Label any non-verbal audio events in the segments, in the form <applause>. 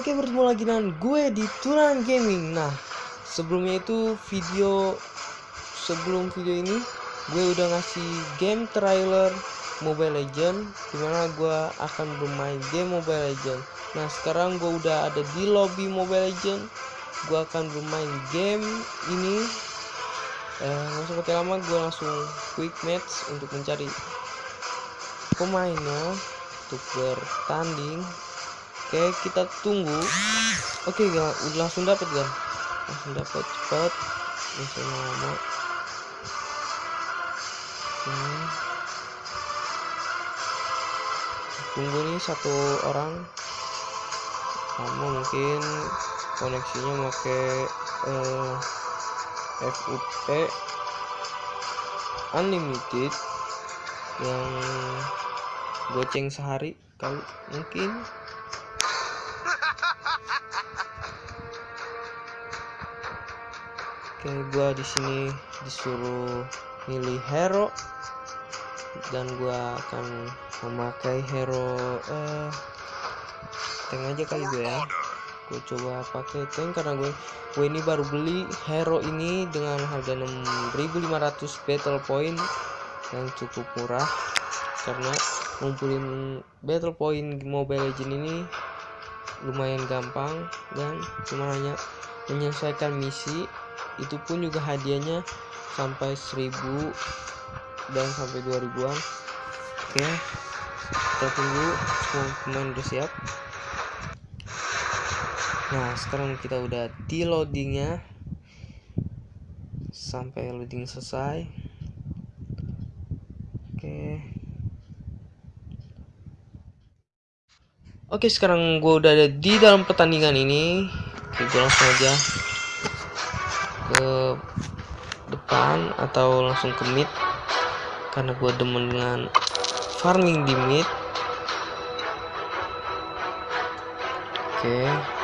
Oke bertemu lagi dengan gue di Turan Gaming. Nah sebelumnya itu video Sebelum video ini Gue udah ngasih game trailer Mobile Legend Di mana gue akan bermain game Mobile Legend. Nah sekarang gue udah ada di lobby Mobile Legend. Gue akan bermain game ini. Eh, Langsung pakai lama gue langsung quick match Untuk mencari pemainnya Untuk bertanding Oke, kita tunggu. Oke, gak, udah langsung dapat kan? Langsung dapat cepat. Langsung lama. Hmm. Tunggu nih satu orang. Lama mungkin koneksinya pakai eh, FUP unlimited yang goceng sehari kali mungkin Oke, gua di sini disuruh milih hero. Dan gua akan memakai hero eh tank aja kali gue ya. Gue coba pakai tank karena gue gue ini baru beli hero ini dengan harga 6500 battle point yang cukup murah. Karena ngumpulin battle point Mobile Legend ini lumayan gampang dan cuma hanya menyelesaikan misi itu pun juga hadiahnya sampai 1000 dan sampai 2000-an oke kita tunggu semua pemain udah siap. Nah sekarang kita udah di loadingnya. Sampai loading selesai. Oke. Oke sekarang gue udah ada di dalam pertandingan ini. Oke gue langsung aja ke depan atau langsung ke mid karena gue demen dengan farming di mid oke okay.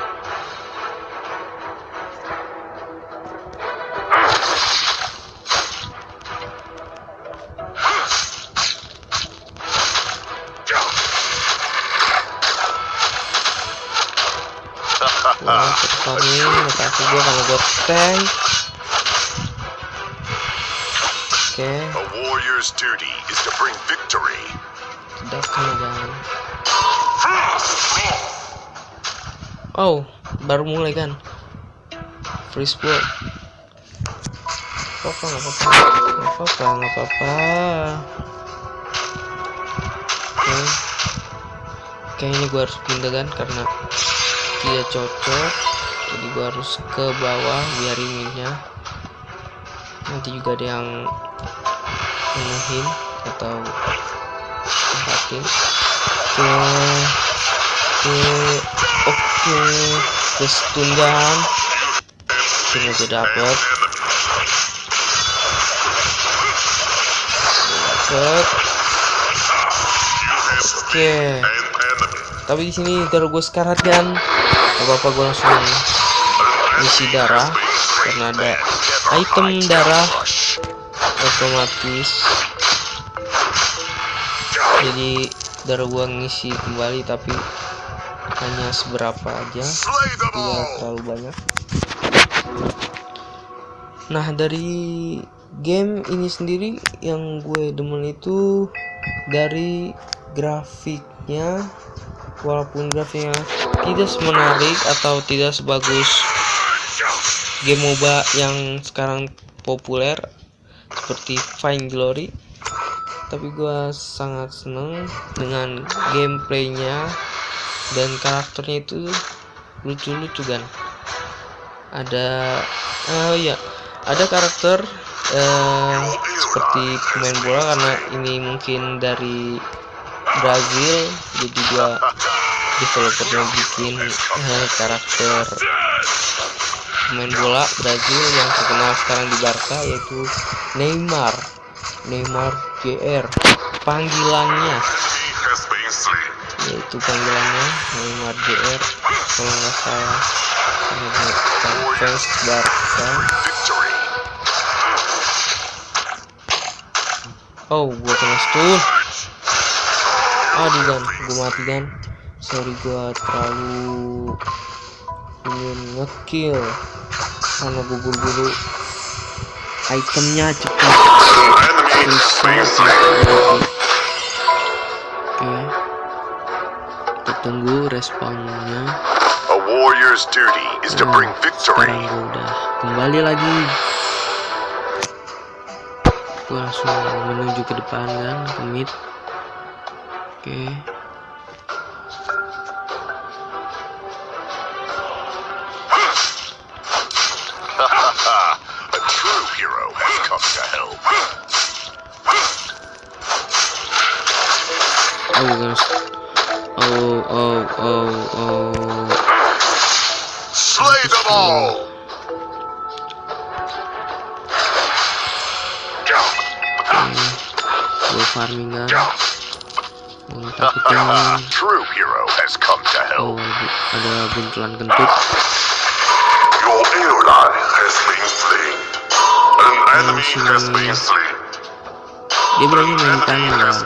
Farming, mata gue karena gue tank okay. A warrior's duty is to bring victory. jangan. Oh, baru mulai kan? Free sport. Apa nggak apa-apa, nggak apa-apa, nggak apa-apa. Oke, okay. kayaknya gue harus pindah kan karena tidak cocok. Jadi gue harus ke bawah biar ininya. Nanti juga ada yang penuhin atau tempatin oke oke oke. Terus tundan ini aja dapet. Dapet. Oke. Tapi di sini darah gue sekarat kan? Apa apa gue langsung isi darah karena ada item darah otomatis. Jadi darah gua ngisi kembali tapi hanya seberapa aja. Tidak terlalu banyak. Nah dari game ini sendiri yang gue demen itu dari grafiknya. Walaupun grafiknya tidak menarik atau tidak sebagus game MOBA yang sekarang populer seperti Fine Glory. Tapi gue sangat seneng dengan gameplaynya dan karakternya itu lucu-lucu kan ada oh ya ada karakter uh, seperti pemain bola karena ini mungkin dari Brazil jadi dia developernya bikin uh, karakter pemain bola Brazil yang terkenal sekarang di Barca yaitu Neymar. Neymar JR panggilannya. Yaitu panggilannya Neymar JR kalau nggak salah fans Barca. Oh gua kena stun. Aduh kan gua mati kan sorry gua terlalu ingin ngekill karena gue buru-buru itemnya cepat. Oke. Kita tunggu respawnnya A warrior's duty is to Nah, bring victory. sekarang gue udah kembali lagi. Gue langsung menuju ke depan kan ke mid. Oke. A oh oh oh Slay them all! gue farming oh, takutnya True hero has come to oh help. ada, ada buntelan kentut Your ally has been slain. An enemy has been slain. dia berani main tangan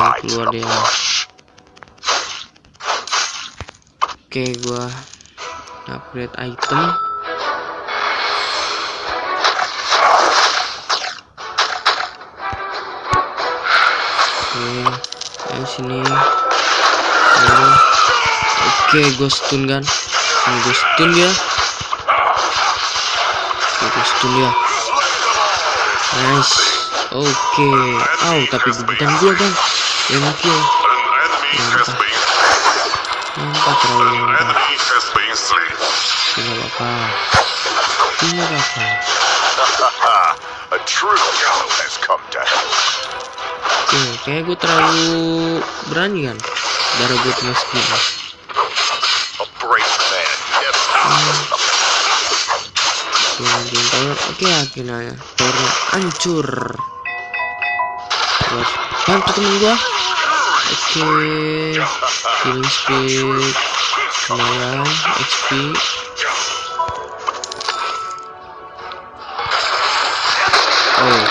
hides keluar dia. Oke gua upgrade item. Oke ayo sini. Ayo oke gua stun kan? Sini gua stun dia. Oke gua stun dia. Nice. Oke. Oh tapi bukan gua kan yang An enemy has nampak terlalu tidak apa-apa. Tidak apa-apa. <laughs> A true has come to help. Oke, kayak gue terlalu berani kan? Darah gue cuma segini A brave man never hides the Gue lanjutin tower Oke akhirnya towernya hancur. Gue harus bantu temen gue Oke Healing speed Lumayan XP Oh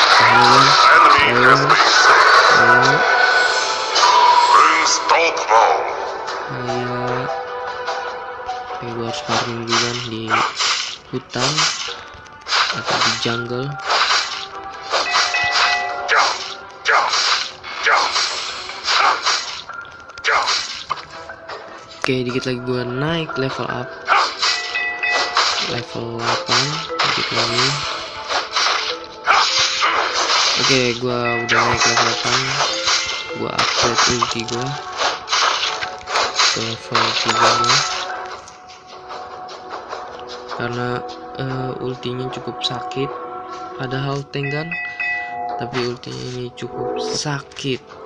Oke gue harus farming kan di hutan Atau di jungle Oke dikit lagi gue naik level up. Level 8 Dikit lagi. Oke gue udah naik level 8 Gue upgrade ulti gue Ke level 3 gue Karena eh, ultinya cukup sakit. Padahal tank Tapi ultinya ini cukup sakit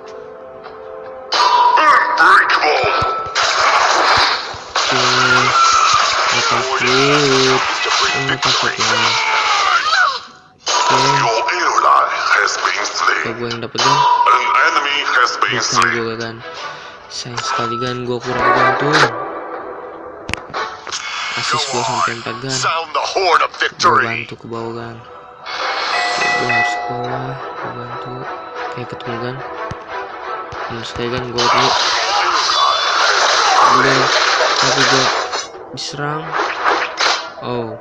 Nggak takut lah Oke. Gue yang dapet kan Bukan gue kan Sayang sekali kan gue kurang gantung Asis gue sampai 4 on. gan. Sound the horn of Gue bantu ke bawah kan Oke, gue harus ke bawah. Gue bantu. Kayak ketemu kan Terus kayak kan gue dulu Udah Tapi gue diserang. Oh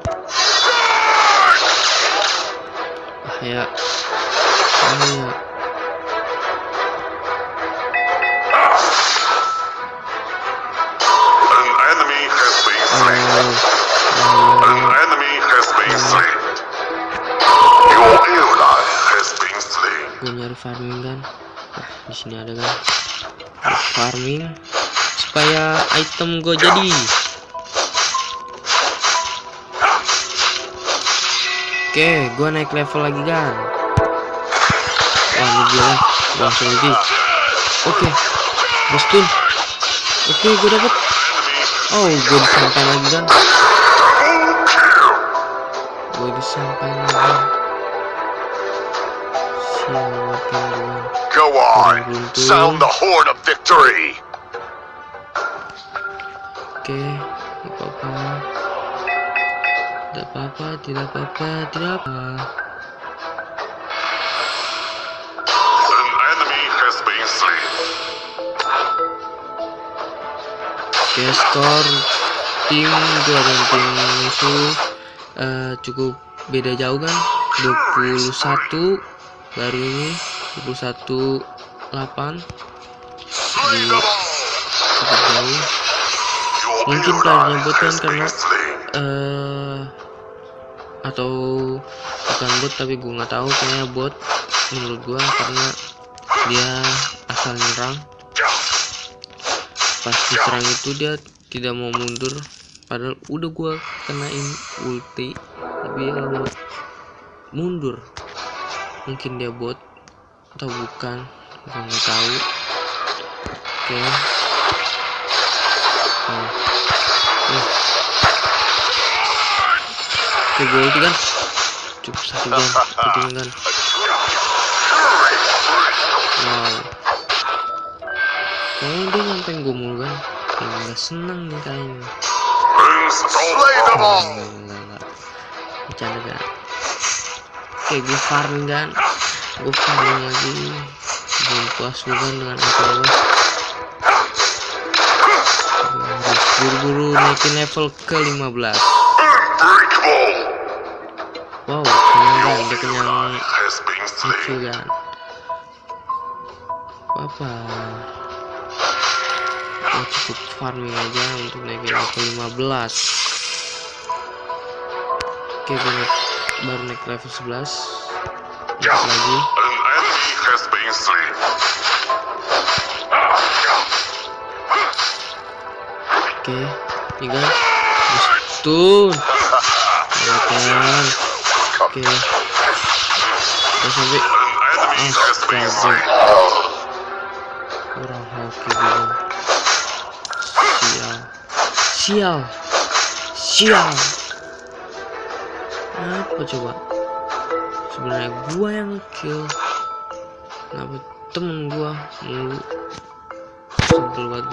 been slain. gue nyari farming kan? Nah di sini ada kan? Farming supaya item gue jadi oke gue naik level lagi kan wah ini dia lah. Gua langsung ulti oke. Gue stun oke gue dapet. Oh gue disampai lagi kan gue disampai lagi sialan kan gue Go on. Sound the horn of victory. Oke, apa-apa. Tidak apa-apa, tidak apa-apa, tidak apa. An enemy has been slain. Oke, skor tim gua dan tim musuh eh, cukup beda jauh kan 21 baru ini 21 8 Slay them all! cukup jauh Mungkin kan has been karena slain. Atau bukan bot tapi gue nggak tahu kayaknya bot menurut gua karena dia asal nyerang pas diserang itu dia tidak mau mundur padahal udah gua kenain ulti tapi dia mau mundur mungkin dia bot atau bukan gua nggak tahu oke Oh. Eh. Oke, gue ulti kan cukup satu gun satu gun wow kayaknya dia nyampein gue mulu kan kayak nggak seneng nih kayaknya Oh. Bercanda kan. Oke, gue farming kan. Gue farming lagi. Belum puas gue kan dengan apa harus buru-buru naikin level ke 15. Wow, kenyang kan. Dia kenyang lucu kan. Apa? Gue cukup farming aja untuk naikin level 15. Oke, gue naik, baru naik level 11. Naik lagi. Oke, ini kan stun. Ya kan. Oke. Enemy has been Astaga. kurang hoki gue. Sial. Sial. Sial. Apa coba? Sebenarnya gua yang kill. Kenapa temen gua mulu? Sebel banget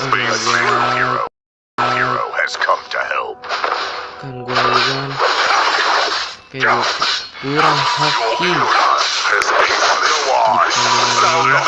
enemy has Oh been my slain. god. Hero has come to help. Kan gue kan Oke gue kurang hoki Your ally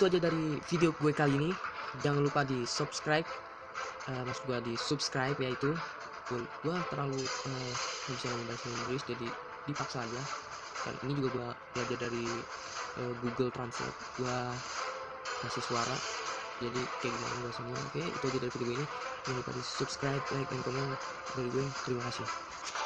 itu aja dari video gue kali ini. Jangan lupa di subscribe. Eh mas gue di subscribe yaitu gue gue terlalu nggak bisa ngomong bahasa Inggris jadi dipaksa aja. Dan ini juga gue belajar dari eh, Google Translate. Gue kasih suara. Jadi kayak gimana bahasanya. Oke itu aja dari video gue ini. Jangan lupa di subscribe, like, dan komen dari gue. Terima kasih.